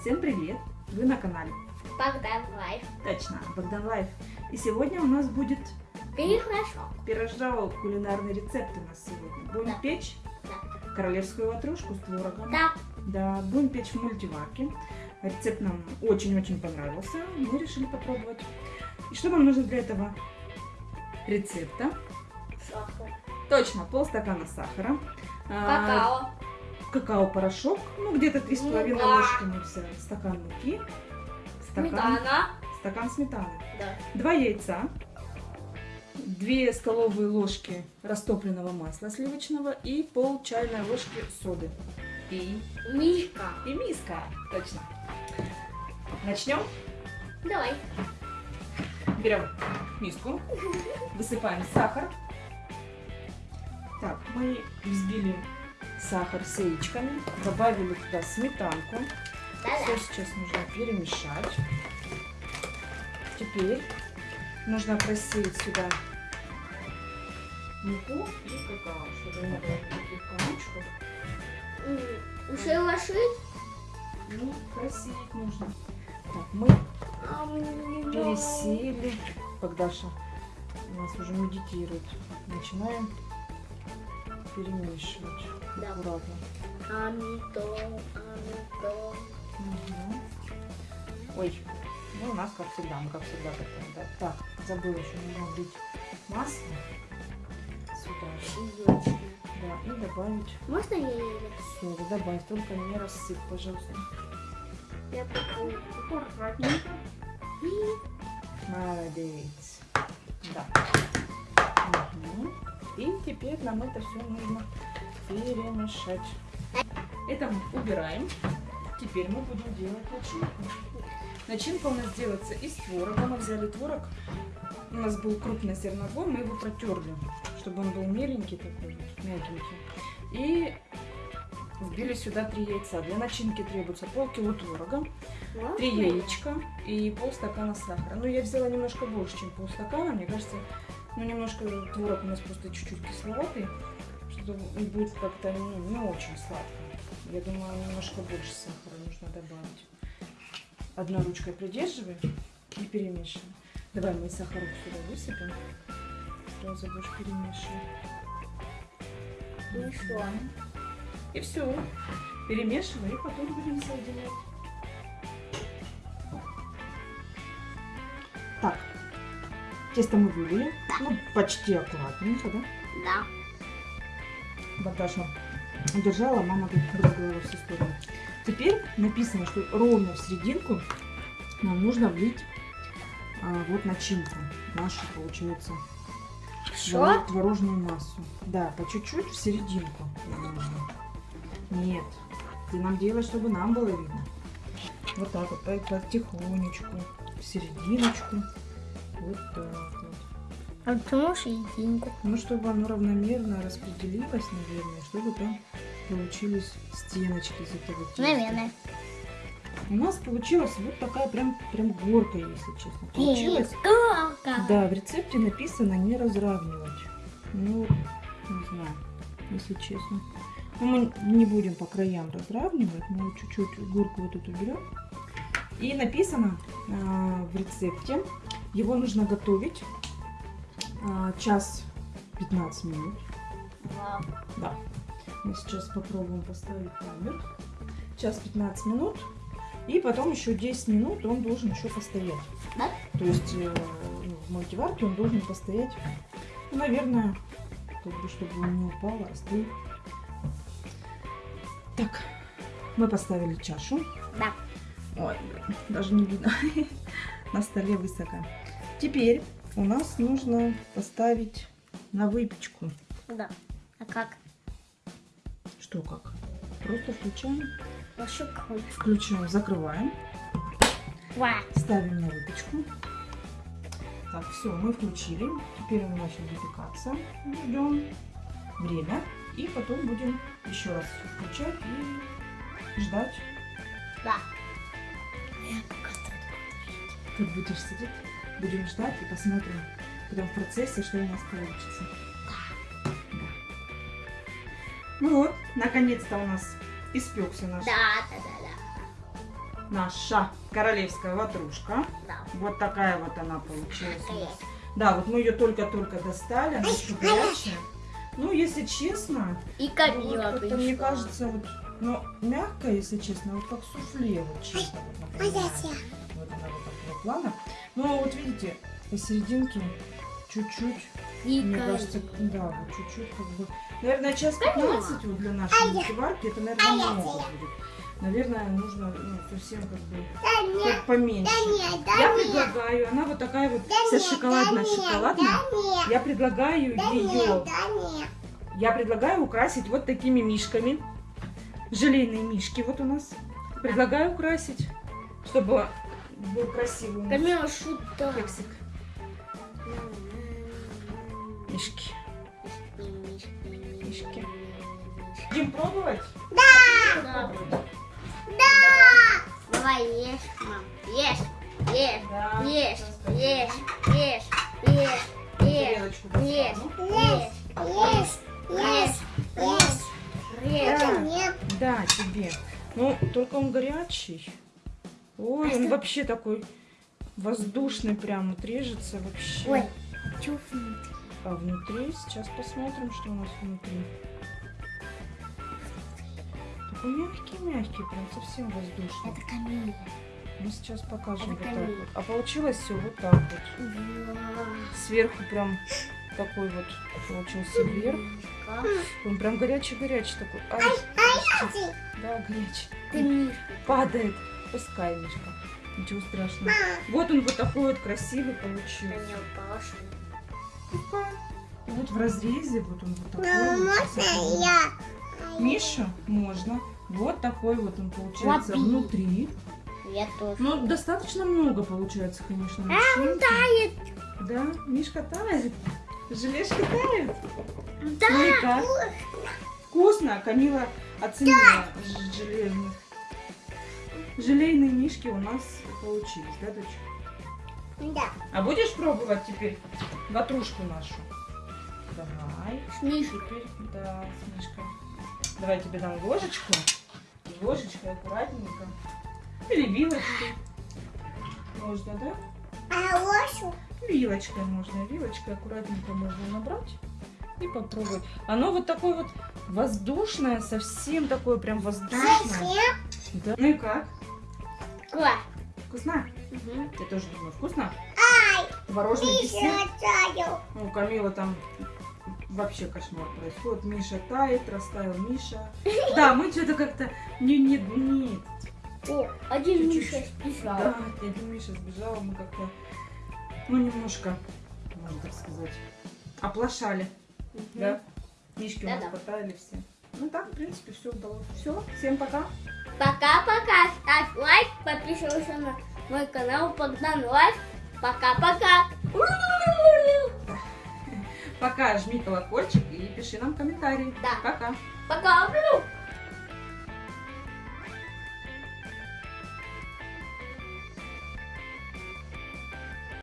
Всем привет! Вы на канале. Богдан Life. Точно, Богдан Life. И сегодня у нас будет Пирожок. пирожок, кулинарный рецепт у нас сегодня. Будем Да. печь Да. королевскую ватрушку с творогом. Да. Да, будем печь в мультиварке. Рецепт нам очень-очень понравился. Мы решили попробовать. И что нам нужно для этого рецепта? Сахар. Точно, полстакана сахара. а, Какао. Какао-порошок, ну где-то 3,5 Мука. ложки нельзя. Стакан муки. Стакан, Сметана. стакан сметаны. Да. Два яйца, две столовые ложки растопленного масла сливочного и пол чайной ложки соды. И, Мишка. и миска, точно. Начнем. Давай. Берем миску, высыпаем сахар. Так, мы взбили сахар с яичками, добавили туда сметанку. Все сейчас нужно перемешать. Теперь нужно просеять сюда муку и какао, чтобы не было таких комочков. Уже ложить? Ну, просеять нужно. Так, мы Ам, пересеяли. Богдаша у нас уже медитирует. Начинаем перемешивать. Да. Аккуратно. Амито, амито. Мгм. Ой, ну у нас как всегда, мы как всегда готовим. Да? Так, забыла еще немного влить масло сюда. Яички. Да, и добавить Можно я ее? соду. Добавь, только не рассыпь, пожалуйста. Я попробую. Аккуратненько. Молодец. Да. Мгм. И теперь нам это все нужно перемешать. Это мы убираем. Теперь мы будем делать начинку. Начинка у нас делается из творога. Мы взяли творог. У нас был крупный зерновой, мы его протерли, чтобы он был меленький такой, мягенький. И вбили сюда три яйца. Для начинки требуется полкило творога, три яичка и полстакана сахара. Ну, я взяла немножко больше, чем полстакана. Мне кажется, ну, немножко творог у нас просто чуть-чуть кисловатый, будет как-то ну, не очень сладко. Я думаю, немножко больше сахара нужно добавить. Одной ручкой придерживай и перемешивай. Давай мы сахарок сюда высыпем. Сразу будешь перемешивать. Ну и что? И все. Перемешивай, и потом будем соединять. Так, тесто мы вывели. Ну, почти аккуратненько, да? Да. Богдаша держала, мама брызгала во все стороны. Теперь написано, что ровно в серединку нам нужно влить а, вот начинку. Нашу, получается, Что? твор- творожную массу. Да, по чуть-чуть в серединку нужно. Нет, ты нам делаешь, чтобы нам было видно. Вот так вот, по- потихонечку, в серединочку. Вот так вот. А почему серединку? Ну, чтобы оно равномерно распределилось, наверное, чтобы там получились стеночки из этого теста. Наверное. У нас получилась вот такая прям, прям горка, если честно. Получилось. Сколько? Да, в рецепте написано не разравнивать. Ну, не знаю, если честно. Ну, мы не будем по краям разравнивать, мы чуть-чуть горку вот эту берем. И написано а, в рецепте, его нужно готовить а, час 15 минут. Вау. Да. Мы сейчас попробуем поставить таймер. Час 15 минут. И потом еще 10 минут он должен еще постоять. Да? То есть э, ну, в мультиварке он должен постоять, ну, наверное, как бы, чтобы он не упал, а остыл. Так, мы поставили чашу. Да. Ой, даже не видно. На столе высоко. Теперь у нас нужно поставить на выпечку. Да. А как? Что как? Просто включаем. Пошукай. Включаем, закрываем. Ва. Ставим на выпечку. Так, все, мы включили. Теперь он начал выпекаться. Ждем время. И потом будем еще раз включать и ждать. Да. Как будешь сидеть, будем ждать и посмотрим прям в процессе, что у нас получится. Да. Ну вот, наконец-то у нас испекся наш, Да, да, да, наша королевская ватрушка. да. Вот такая вот она получилась у нас. да. Да, вот мы ее только-только достали, она еще горячая. Ну, если честно, И ну, Камила вот мне кажется, вот, ну, мягкая, если честно, вот как суфле, вот чисто. Вот. Вот она вот такого плана. Но вот видите, посерединке чуть-чуть, И мне кажется, да, вот чуть-чуть как бы. Наверное, час 15 вот для нашей А мультиварки, это, наверное, много будет. Наверное, нужно ну, совсем как бы как поменьше. Я предлагаю, она вот такая вот вся шоколадная-шоколадная. Я предлагаю ее, я предлагаю украсить вот такими мишками. Желейные мишки вот у нас. Предлагаю украсить, чтобы был красивый Камила шута. кексик. Мишки. Мишки. Будем пробовать? Да. Давай ешь, мам. Ешь, ешь, Да. ешь, ешь, ешь, ешь, ешь, ешь, достану. ешь, ешь, ешь, ешь. Да, тебе. Ну, только он горячий. Ой, он вообще такой воздушный прям, вот режется вообще. Ой, чё внутри? А внутри, сейчас посмотрим, что у нас внутри. Такой мягкий-мягкий, прям совсем воздушный. Это Камила. Мы сейчас покажем Это вот так камень. вот. А получилось все вот так вот. Сверху прям такой вот получился верх. Он прям горячий-горячий такой. Ай, подожди. Да, горячий. Ты Миш. Падает. Пускай, Мишка. Ничего страшного. Вот он вот такой вот красивый получился. Пускай. Вот в разрезе, вот он вот такой. вот красивый. Миша, можно. Вот такой вот он получается Лапи. внутри. Я тоже. Ну, достаточно много получается, конечно, А, начинки. Тает. Да, Мишка тает. Желешка тает. Да. Ну и как? Вкусно. Камила оценила ж- желейных. Желейные мишки у нас получились, да, дочь? Да. А будешь пробовать теперь ватрушку нашу? Давай. С Мишей. Теперь, да, с Мишкой. Давай тебе дам ложечку. Ложечкой аккуратненько. Или вилочкой. Можно, да? А ложку? Вилочкой можно. Вилочкой аккуратненько можно набрать и попробовать. Оно вот такое вот воздушное, совсем такое прям воздушное. Да. Ну и как? Класс. Вкусно? Угу. Я тоже думаю, вкусно? Творожный десерт. Ну, Камила там вообще кошмар происходит. Миша тает, растаял Миша. Да, мы что-то как-то... Не, не, не. О, один Чуть-чуть. Миша сбежал. Да, один Миша сбежал, мы как-то, ну, немножко, можно так сказать, оплошали. Мгм. Да? Мишки у нас потаяли все. Ну так, в принципе, все удалось. Все, всем пока. Пока-пока. Ставь лайк, подписывайся на мой канал Богдан Life. Пока-пока. Пока, жми колокольчик и пиши нам комментарии. Да. Пока. Пока.